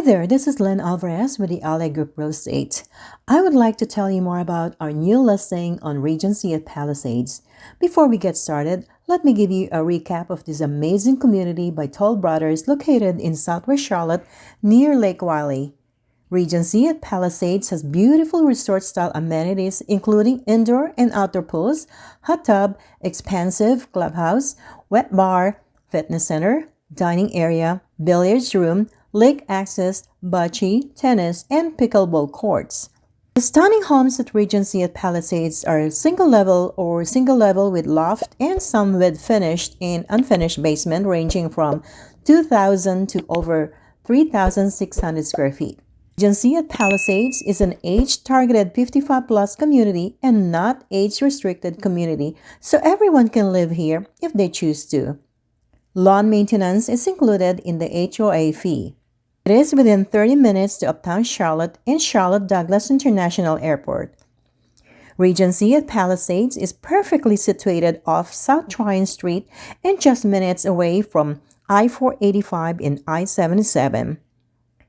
Hi there, this is Lynn Alvarez with the LA Group Real Estate. I would like to tell you more about our new listing on Regency at Palisades. Before we get started, let me give you a recap of this amazing community by Toll Brothers located in Southwest Charlotte near Lake Wylie. Regency at Palisades has beautiful resort-style amenities including indoor and outdoor pools, hot tub, expansive clubhouse, wet bar, fitness center, dining area, billiards room, lake access, bocce, tennis, and pickleball courts. The stunning homes at Regency at Palisades are single level or single level with loft and some with finished and unfinished basement ranging from 2,000 to over 3,600 square feet. Regency at Palisades is an age-targeted 55 plus community and not age-restricted community, so everyone can live here if they choose to. Lawn maintenance is included in the HOA fee. It is within 30 minutes to Uptown Charlotte and Charlotte Douglas International Airport. Regency at Palisades is perfectly situated off South Tryon Street and just minutes away from I-485 and I-77.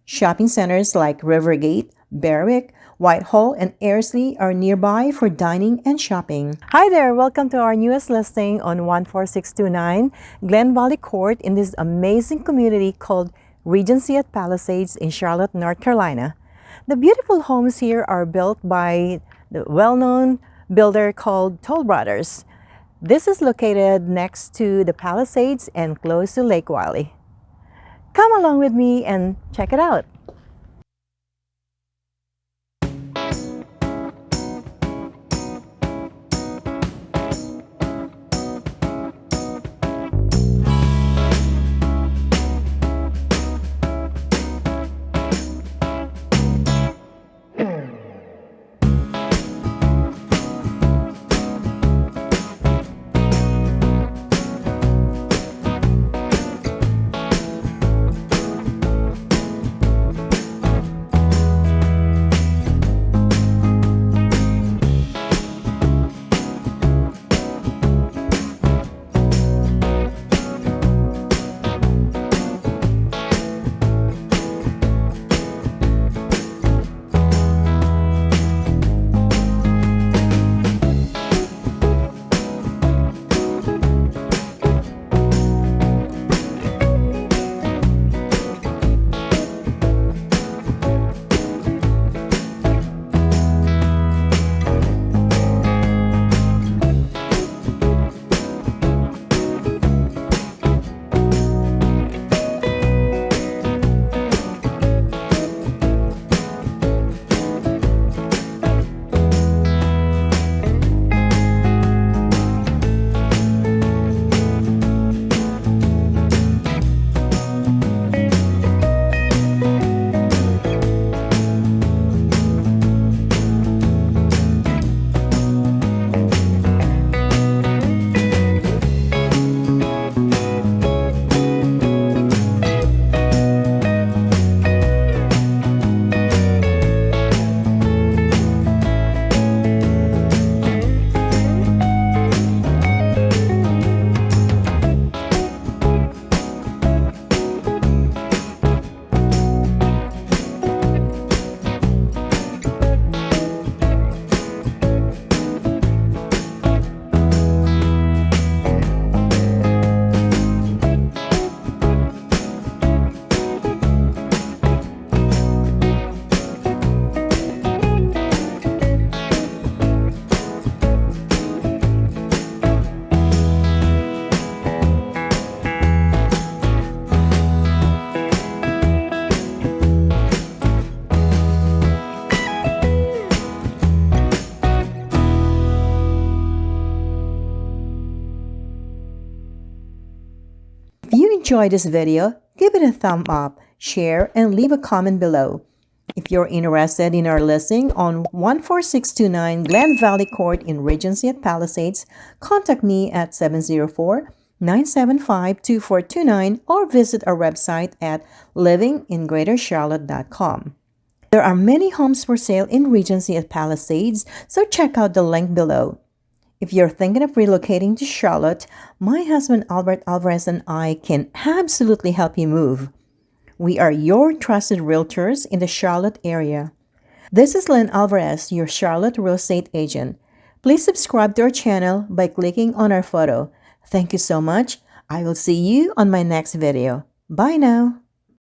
Shopping centers like Rivergate, Berwick, Whitehall, and Ayrsley are nearby for dining and shopping. Hi there! Welcome to our newest listing on 14629 Glen Valley Court in this amazing community called Regency at Palisades in Charlotte, North Carolina. The beautiful homes here are built by the well-known builder called Toll Brothers. This is located next to the Palisades and close to Lake Wylie. Come along with me and check it out. Enjoyed this video, give it a thumb up, share, and leave a comment below. If you're interested in our listing on 14629 Glen Valley Court in Regency at Palisades, contact me at 704-975-2429 or visit our website at livingingreatercharlotte.com. There are many homes for sale in Regency at Palisades, so check out the link below. If you're thinking of relocating to Charlotte, my husband Albert Alvarez and I can absolutely help you move. We are your trusted realtors in the Charlotte area. This is Lynn Alvarez, your Charlotte real estate agent. Please subscribe to our channel by clicking on our photo. Thank you so much. I will see you on my next video. Bye now.